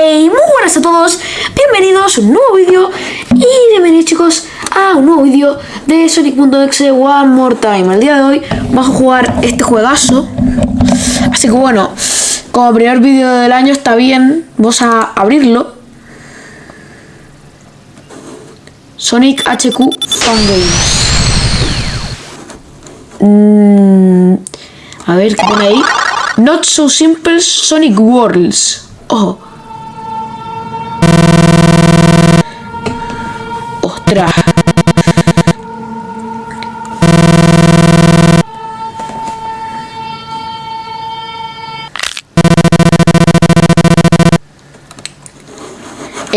Hey, muy buenas a todos, bienvenidos a un nuevo vídeo y bienvenidos chicos a un nuevo vídeo de Sonic.exe One More Time. El día de hoy vamos a jugar este juegazo, así que bueno, como primer vídeo del año está bien, vamos a abrirlo. Sonic HQ Fan Games. Mm, a ver, ¿qué pone ahí? Not so simple Sonic Worlds. Ojo.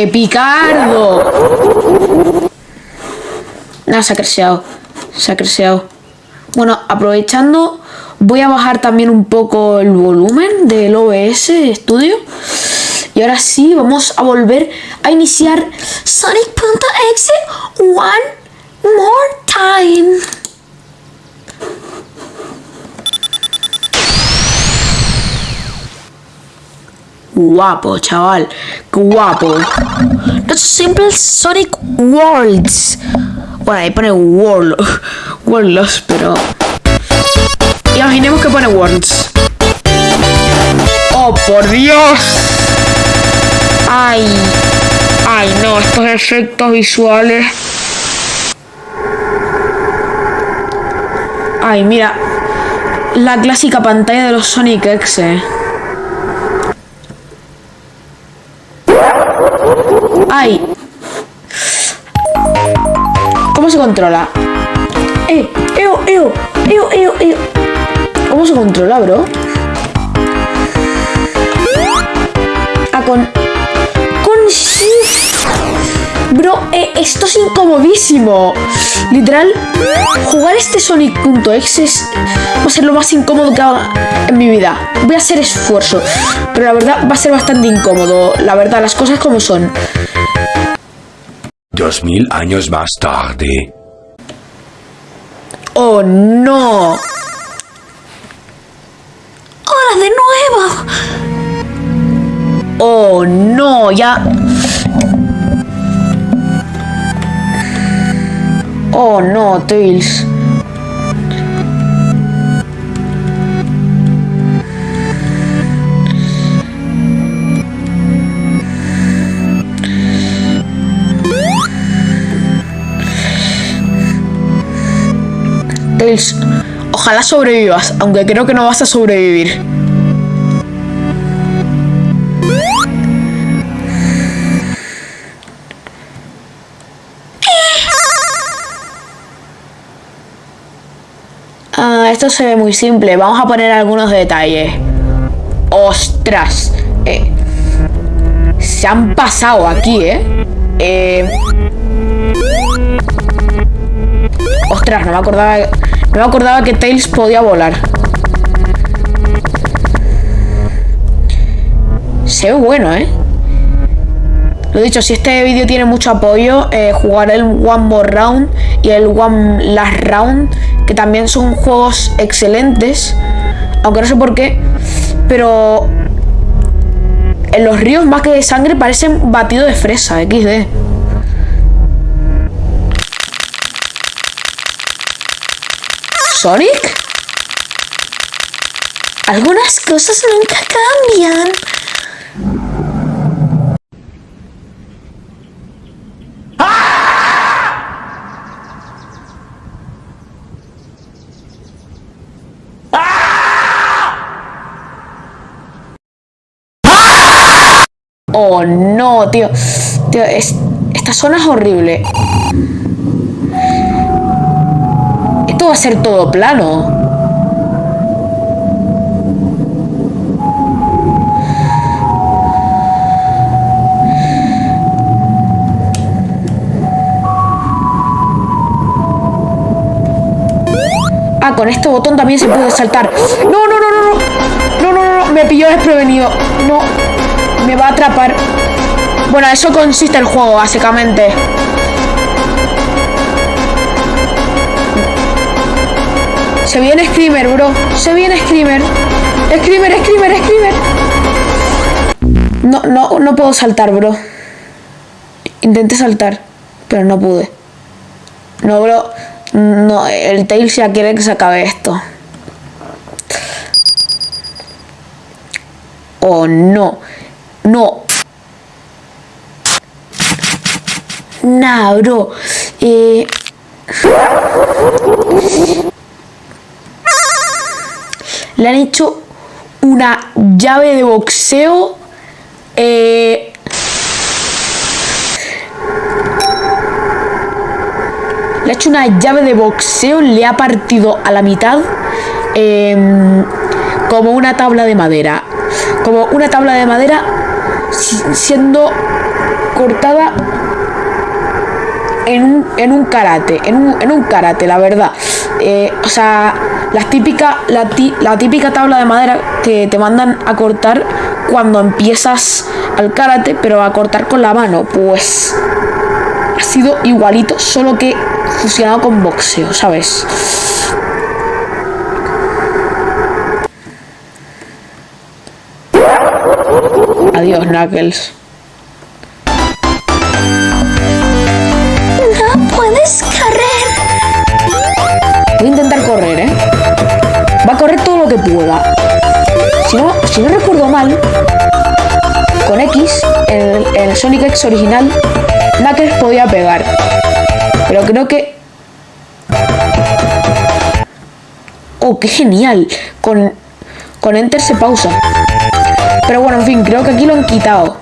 ¡Epicardo! Nada, se ha crecido. Se ha crecido. Bueno, aprovechando, voy a bajar también un poco el volumen del OBS Studio. Y ahora sí, vamos a volver a iniciar Sonic.exe one more time. Guapo, chaval. Guapo. Not simple Sonic Worlds. Bueno, ahí pone World. Worlds, pero... Imaginemos que pone Worlds. ¡Oh, por Dios! ¡Ay! ¡Ay, no! Estos efectos visuales... ¡Ay, mira! La clásica pantalla de los Sonic X. ¡Ay! ¿Cómo se controla? ¡Eh! ¡Eo! ¡Eo! ¡Eo! ¡Eo! ¡Eo! ¿Cómo se controla, bro? Ah, con... Con shift. Bro, eh, esto es incomodísimo. Literal, jugar este Sonic.exe va a ser lo más incómodo que haga en mi vida. Voy a hacer esfuerzo, pero la verdad va a ser bastante incómodo. La verdad, las cosas como son. Dos mil años más tarde. ¡Oh, no! ¡Hola de nuevo! ¡Oh, no! Ya... ¡Oh, no, Tails! Ojalá sobrevivas, aunque creo que no vas a sobrevivir. Ah, esto se ve muy simple. Vamos a poner algunos detalles. ¡Ostras! Eh, se han pasado aquí, ¿eh? Eh... Ostras, no me acordaba... Me acordaba que Tails podía volar. Se ve bueno, ¿eh? Lo dicho, si este vídeo tiene mucho apoyo, eh, jugaré el One More Round y el One Last Round, que también son juegos excelentes, aunque no sé por qué, pero en los ríos más que de sangre parecen batido de fresa, XD. ¿Sonic? Algunas cosas nunca cambian. Oh, no, tío. Tío, es, esta zona es horrible. Va a ser todo plano. Ah, con este botón también se puede saltar. No, no, no, no, no. No, no, no. Me pilló desprevenido. No. Me va a atrapar. Bueno, eso consiste el juego, básicamente. Se viene Screamer, bro. Se viene Screamer. Screamer, Screamer, Screamer. No, no, no puedo saltar, bro. Intenté saltar, pero no pude. No, bro. No, el Tails ya quiere que se acabe esto. Oh, no. No. Nah, bro. Eh... Le han hecho una llave de boxeo. Eh... Le ha hecho una llave de boxeo, le ha partido a la mitad eh, como una tabla de madera. Como una tabla de madera siendo cortada en un, en un karate, en un, en un karate, la verdad. Eh, o sea, la típica, la, la típica tabla de madera que te mandan a cortar cuando empiezas al karate, pero a cortar con la mano, pues ha sido igualito, solo que fusionado con boxeo, ¿sabes? Adiós, Knuckles. Sonic X original, Knuckles podía pegar. Pero creo que... Oh, qué genial. Con, con Enter se pausa. Pero bueno, en fin, creo que aquí lo han quitado.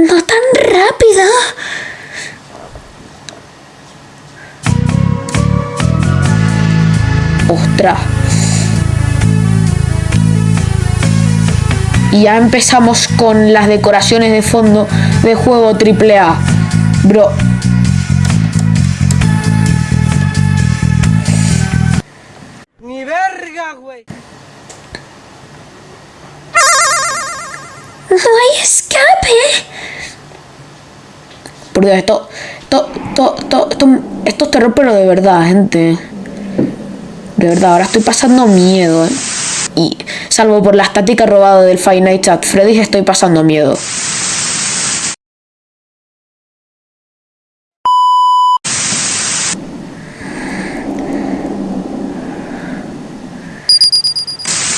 No tan rápido. Ostras. Y ya empezamos con las decoraciones de fondo de juego AAA. Bro. Ni verga, güey. No hay escape. Por Dios, esto, esto, esto, esto, esto, esto es terror, pero de verdad, gente. De verdad, ahora estoy pasando miedo, ¿eh? Y salvo por la estática robada del Five Nights at Freddy's, estoy pasando miedo.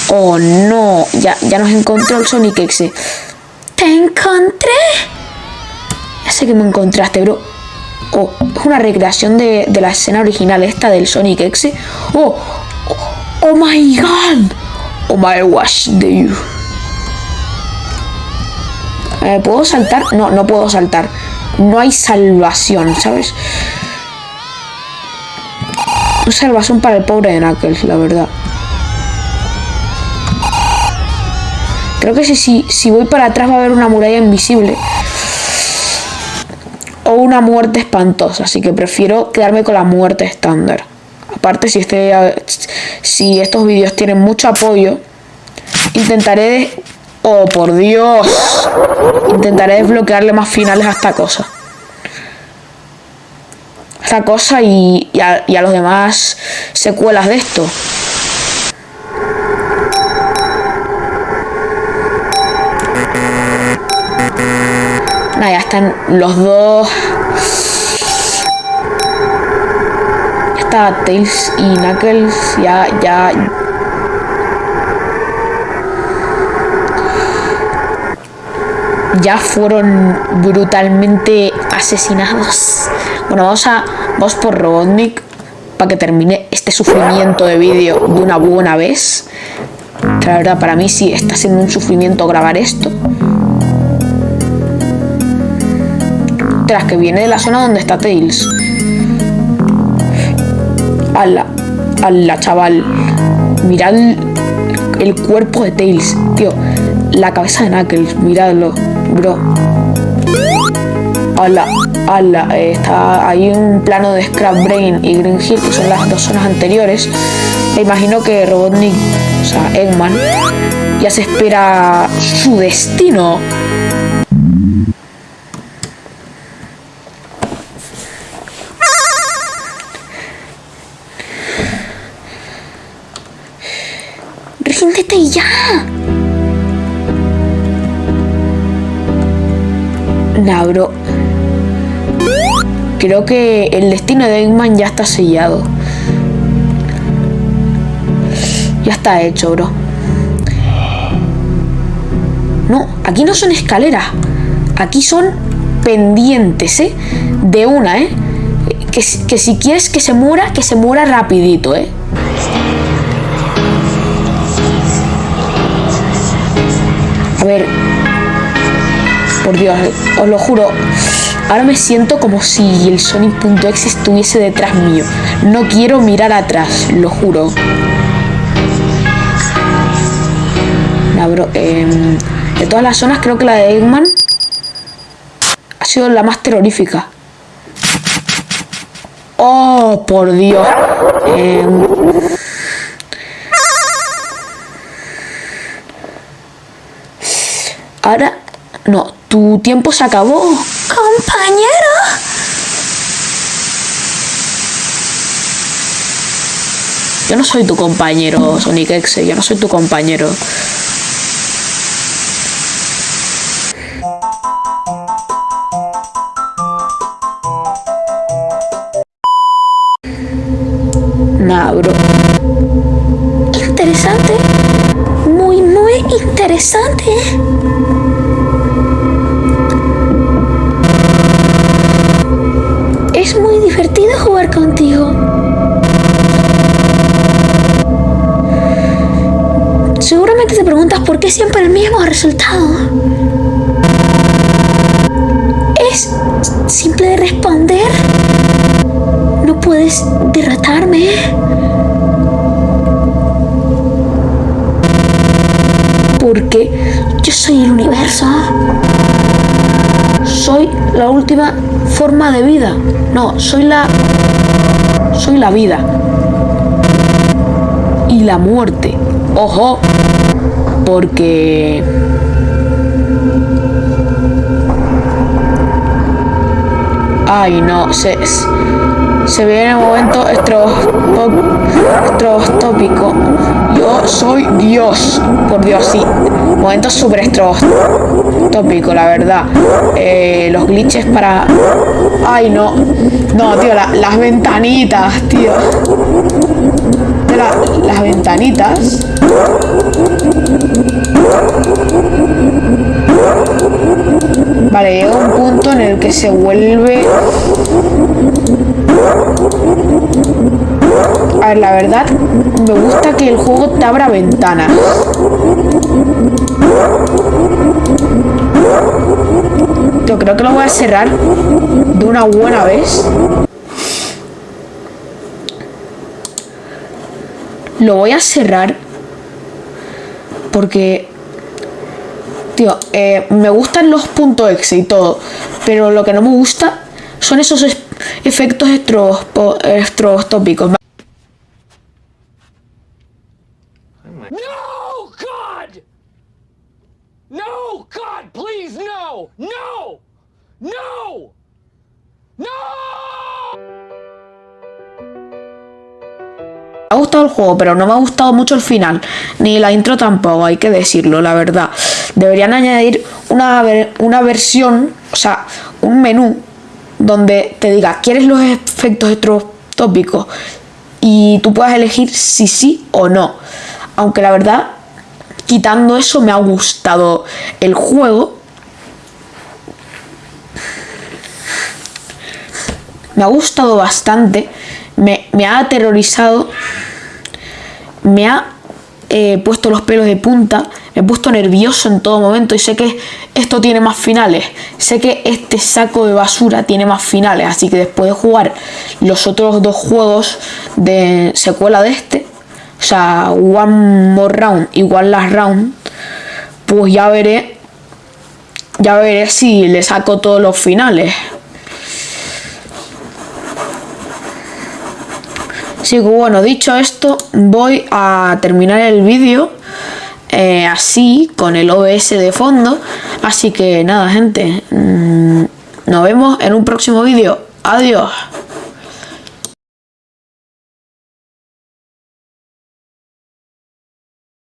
Oh no, ya, ya nos encontró el Sonic X. Te encontré. Ya sé que me encontraste, bro. Oh, es una recreación de, de la escena original esta del Sonic X. Oh, oh, oh my god. My gosh, de you. Eh, ¿Puedo saltar? No, no puedo saltar. No hay salvación, ¿sabes? No salvación para el pobre de Knuckles, la verdad. Creo que si, si, si voy para atrás va a haber una muralla invisible. O una muerte espantosa. Así que prefiero quedarme con la muerte estándar. Aparte, si, este, si estos vídeos tienen mucho apoyo, intentaré... Oh, por Dios. Intentaré desbloquearle más finales a esta cosa. Esta cosa y, a, y a los demás secuelas de esto. Ya están los dos. Ya Tails y Knuckles. Ya, ya. Ya fueron brutalmente asesinados. Bueno, vamos a. Vamos por Robotnik. Para que termine este sufrimiento de vídeo de una buena vez. La verdad, para mí sí está siendo un sufrimiento grabar esto. Tras que viene de la zona donde está Tails. Ala, ala, chaval. Mirad el, cuerpo de Tails, tío. La cabeza de Knuckles, miradlo, bro. Ala, ala. Eh, está ahí un plano de Scrap Brain y Green Hill, que son las dos zonas anteriores. Me imagino que Robotnik, o sea, Eggman, ya se espera su destino. Nah, bro. Creo que el destino de Eggman ya está sellado. Ya está hecho, bro. No, aquí no son escaleras. Aquí son pendientes, ¿eh? De una, ¿eh? Que, que si quieres que se muera, que se muera rapidito, ¿eh? A ver. Por Dios, os lo juro. Ahora me siento como si el Sonic.exe estuviese detrás mío. No quiero mirar atrás, lo juro. Bro, em, de todas las zonas creo que la de Eggman ha sido la más terrorífica. Oh, por Dios. Em, ahora, no, tu tiempo se acabó. Compañero. Yo no soy tu compañero, Sonic X, yo no soy tu compañero. Seguramente te preguntas por qué siempre el mismo resultado. Es simple de responder. No puedes derrotarme. Porque yo soy el universo. Soy la última forma de vida. No, soy la. Soy la vida. Y la muerte. Ojo. Porque. Ay, no, se, se ve en el momento estrobostópico. Yo soy Dios, por Dios, sí. Momento súper estrobostópico, la verdad. Eh, los glitches para... Ay, no. No, tío, la- las ventanitas, tío. Las ventanitas. Vale, llega un punto en el que se vuelve... A ver, la verdad, me gusta que el juego te abra ventanas. Yo creo que lo voy a cerrar de una buena vez. Lo voy a cerrar porque Tío, eh, me gustan los puntos exe y todo, pero lo que no me gusta son esos es- efectos estrobostópicos. No, God! No, God, please, no! No! No! No! El juego, pero no me ha gustado mucho el final, ni la intro tampoco, hay que decirlo, la verdad. Deberían añadir una, una versión, o sea, un menú donde te diga, ¿quieres los efectos estrobostópicos? Y tú puedas elegir si sí o no. Aunque la verdad, quitando eso, me ha gustado el juego. Me ha gustado bastante. Me ha aterrorizado. Me ha eh, puesto los pelos de punta. Me he puesto nervioso en todo momento. Y sé que esto tiene más finales. Sé que este saco de basura tiene más finales. Así que después de jugar los otros dos juegos de secuela de este. O sea, One More Round One Last Round. Pues ya veré. Ya veré si le saco todos los finales. Así que bueno, dicho esto, voy a terminar el vídeo eh, así, con el OBS de fondo. Así que nada, gente, mm, nos vemos en un próximo vídeo. Adiós.